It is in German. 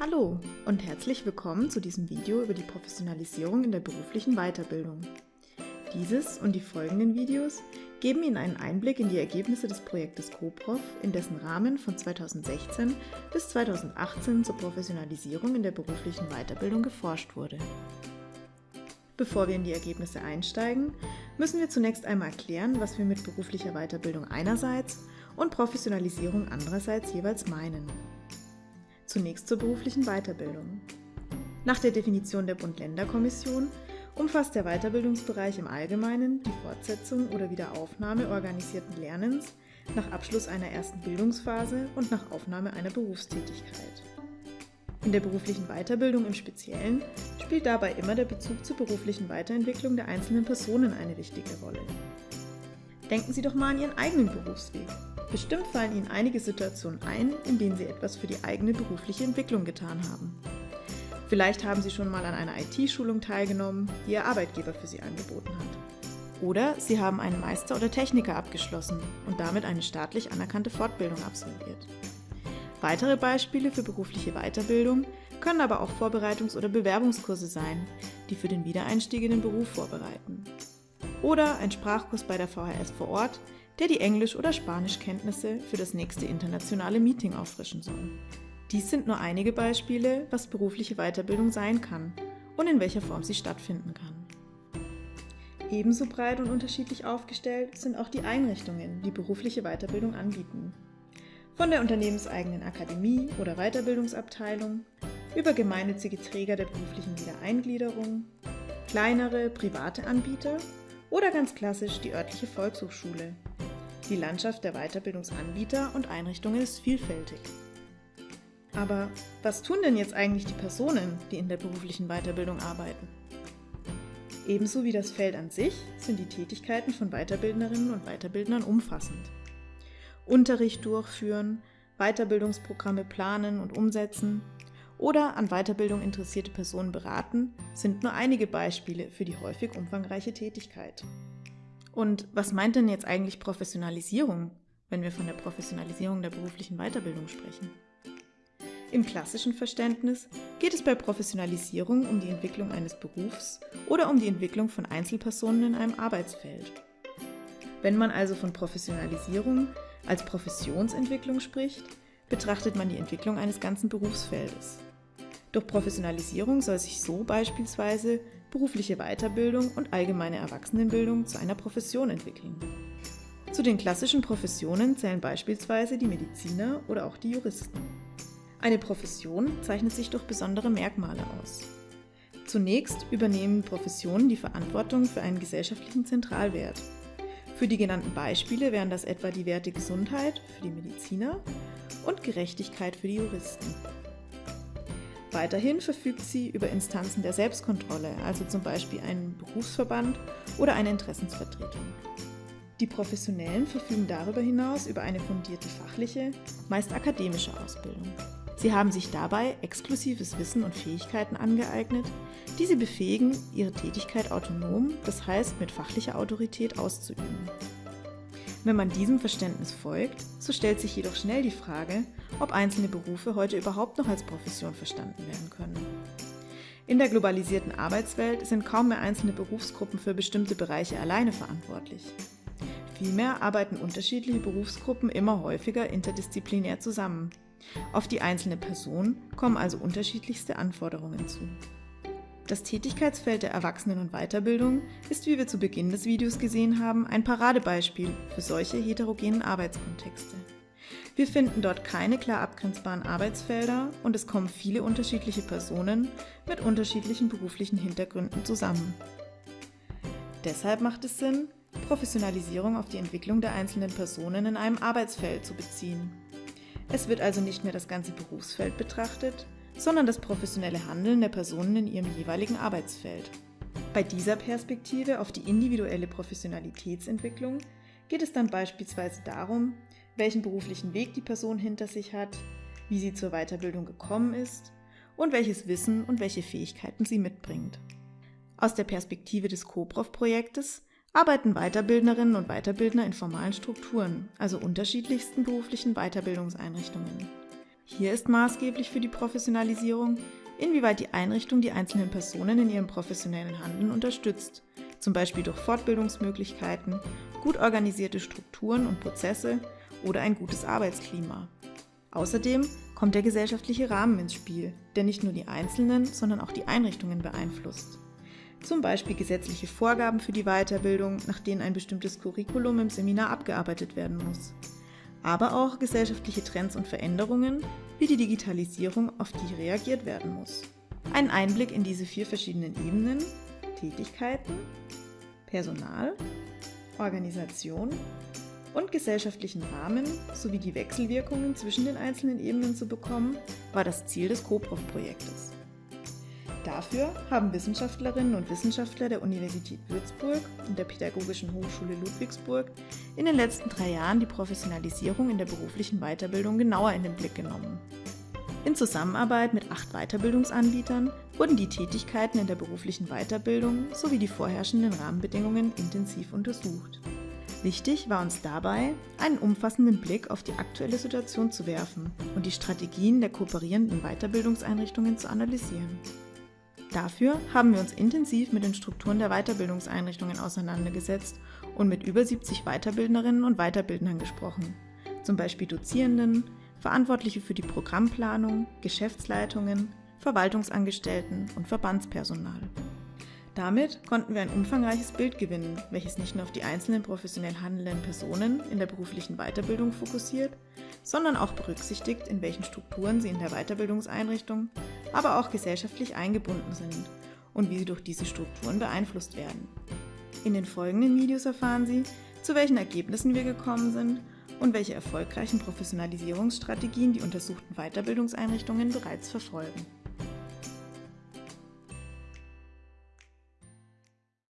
Hallo und herzlich willkommen zu diesem Video über die Professionalisierung in der beruflichen Weiterbildung. Dieses und die folgenden Videos geben Ihnen einen Einblick in die Ergebnisse des Projektes CoProf, in dessen Rahmen von 2016 bis 2018 zur Professionalisierung in der beruflichen Weiterbildung geforscht wurde. Bevor wir in die Ergebnisse einsteigen, müssen wir zunächst einmal erklären, was wir mit beruflicher Weiterbildung einerseits und Professionalisierung andererseits jeweils meinen. Zunächst zur beruflichen Weiterbildung. Nach der Definition der Bund-Länder-Kommission umfasst der Weiterbildungsbereich im Allgemeinen die Fortsetzung oder Wiederaufnahme organisierten Lernens nach Abschluss einer ersten Bildungsphase und nach Aufnahme einer Berufstätigkeit. In der beruflichen Weiterbildung im Speziellen spielt dabei immer der Bezug zur beruflichen Weiterentwicklung der einzelnen Personen eine wichtige Rolle. Denken Sie doch mal an Ihren eigenen Berufsweg. Bestimmt fallen Ihnen einige Situationen ein, in denen Sie etwas für die eigene berufliche Entwicklung getan haben. Vielleicht haben Sie schon mal an einer IT-Schulung teilgenommen, die Ihr Arbeitgeber für Sie angeboten hat. Oder Sie haben einen Meister oder Techniker abgeschlossen und damit eine staatlich anerkannte Fortbildung absolviert. Weitere Beispiele für berufliche Weiterbildung können aber auch Vorbereitungs- oder Bewerbungskurse sein, die für den Wiedereinstieg in den Beruf vorbereiten. Oder ein Sprachkurs bei der VHS vor Ort, der die Englisch- oder Spanischkenntnisse für das nächste internationale Meeting auffrischen soll. Dies sind nur einige Beispiele, was berufliche Weiterbildung sein kann und in welcher Form sie stattfinden kann. Ebenso breit und unterschiedlich aufgestellt sind auch die Einrichtungen, die berufliche Weiterbildung anbieten. Von der unternehmenseigenen Akademie oder Weiterbildungsabteilung über gemeinnützige Träger der beruflichen Wiedereingliederung, kleinere private Anbieter oder ganz klassisch die örtliche Volkshochschule. Die Landschaft der Weiterbildungsanbieter und Einrichtungen ist vielfältig. Aber was tun denn jetzt eigentlich die Personen, die in der beruflichen Weiterbildung arbeiten? Ebenso wie das Feld an sich sind die Tätigkeiten von Weiterbildnerinnen und Weiterbildnern umfassend. Unterricht durchführen, Weiterbildungsprogramme planen und umsetzen oder an Weiterbildung interessierte Personen beraten, sind nur einige Beispiele für die häufig umfangreiche Tätigkeit. Und was meint denn jetzt eigentlich Professionalisierung, wenn wir von der Professionalisierung der beruflichen Weiterbildung sprechen? Im klassischen Verständnis geht es bei Professionalisierung um die Entwicklung eines Berufs oder um die Entwicklung von Einzelpersonen in einem Arbeitsfeld. Wenn man also von Professionalisierung als Professionsentwicklung spricht, betrachtet man die Entwicklung eines ganzen Berufsfeldes. Durch Professionalisierung soll sich so beispielsweise berufliche Weiterbildung und allgemeine Erwachsenenbildung zu einer Profession entwickeln. Zu den klassischen Professionen zählen beispielsweise die Mediziner oder auch die Juristen. Eine Profession zeichnet sich durch besondere Merkmale aus. Zunächst übernehmen Professionen die Verantwortung für einen gesellschaftlichen Zentralwert, für die genannten Beispiele wären das etwa die Werte Gesundheit für die Mediziner und Gerechtigkeit für die Juristen. Weiterhin verfügt sie über Instanzen der Selbstkontrolle, also zum Beispiel einen Berufsverband oder eine Interessensvertretung. Die Professionellen verfügen darüber hinaus über eine fundierte fachliche, meist akademische Ausbildung. Sie haben sich dabei exklusives Wissen und Fähigkeiten angeeignet, die sie befähigen, ihre Tätigkeit autonom, das heißt mit fachlicher Autorität auszuüben. Wenn man diesem Verständnis folgt, so stellt sich jedoch schnell die Frage, ob einzelne Berufe heute überhaupt noch als Profession verstanden werden können. In der globalisierten Arbeitswelt sind kaum mehr einzelne Berufsgruppen für bestimmte Bereiche alleine verantwortlich. Vielmehr arbeiten unterschiedliche Berufsgruppen immer häufiger interdisziplinär zusammen, auf die einzelne Person kommen also unterschiedlichste Anforderungen zu. Das Tätigkeitsfeld der Erwachsenen- und Weiterbildung ist, wie wir zu Beginn des Videos gesehen haben, ein Paradebeispiel für solche heterogenen Arbeitskontexte. Wir finden dort keine klar abgrenzbaren Arbeitsfelder und es kommen viele unterschiedliche Personen mit unterschiedlichen beruflichen Hintergründen zusammen. Deshalb macht es Sinn, Professionalisierung auf die Entwicklung der einzelnen Personen in einem Arbeitsfeld zu beziehen es wird also nicht mehr das ganze Berufsfeld betrachtet, sondern das professionelle Handeln der Personen in ihrem jeweiligen Arbeitsfeld. Bei dieser Perspektive auf die individuelle Professionalitätsentwicklung geht es dann beispielsweise darum, welchen beruflichen Weg die Person hinter sich hat, wie sie zur Weiterbildung gekommen ist und welches Wissen und welche Fähigkeiten sie mitbringt. Aus der Perspektive des CoProf-Projektes arbeiten Weiterbildnerinnen und Weiterbildner in formalen Strukturen, also unterschiedlichsten beruflichen Weiterbildungseinrichtungen. Hier ist maßgeblich für die Professionalisierung, inwieweit die Einrichtung die einzelnen Personen in ihrem professionellen Handeln unterstützt, zum Beispiel durch Fortbildungsmöglichkeiten, gut organisierte Strukturen und Prozesse oder ein gutes Arbeitsklima. Außerdem kommt der gesellschaftliche Rahmen ins Spiel, der nicht nur die Einzelnen, sondern auch die Einrichtungen beeinflusst. Zum Beispiel gesetzliche Vorgaben für die Weiterbildung, nach denen ein bestimmtes Curriculum im Seminar abgearbeitet werden muss. Aber auch gesellschaftliche Trends und Veränderungen, wie die Digitalisierung, auf die reagiert werden muss. Ein Einblick in diese vier verschiedenen Ebenen, Tätigkeiten, Personal, Organisation und gesellschaftlichen Rahmen sowie die Wechselwirkungen zwischen den einzelnen Ebenen zu bekommen, war das Ziel des CoProf-Projektes. Dafür haben Wissenschaftlerinnen und Wissenschaftler der Universität Würzburg und der Pädagogischen Hochschule Ludwigsburg in den letzten drei Jahren die Professionalisierung in der beruflichen Weiterbildung genauer in den Blick genommen. In Zusammenarbeit mit acht Weiterbildungsanbietern wurden die Tätigkeiten in der beruflichen Weiterbildung sowie die vorherrschenden Rahmenbedingungen intensiv untersucht. Wichtig war uns dabei, einen umfassenden Blick auf die aktuelle Situation zu werfen und die Strategien der kooperierenden Weiterbildungseinrichtungen zu analysieren. Dafür haben wir uns intensiv mit den Strukturen der Weiterbildungseinrichtungen auseinandergesetzt und mit über 70 Weiterbildnerinnen und Weiterbildnern gesprochen, zum Beispiel Dozierenden, Verantwortliche für die Programmplanung, Geschäftsleitungen, Verwaltungsangestellten und Verbandspersonal. Damit konnten wir ein umfangreiches Bild gewinnen, welches nicht nur auf die einzelnen professionell handelnden Personen in der beruflichen Weiterbildung fokussiert, sondern auch berücksichtigt, in welchen Strukturen sie in der Weiterbildungseinrichtung, aber auch gesellschaftlich eingebunden sind und wie sie durch diese Strukturen beeinflusst werden. In den folgenden Videos erfahren Sie, zu welchen Ergebnissen wir gekommen sind und welche erfolgreichen Professionalisierungsstrategien die untersuchten Weiterbildungseinrichtungen bereits verfolgen.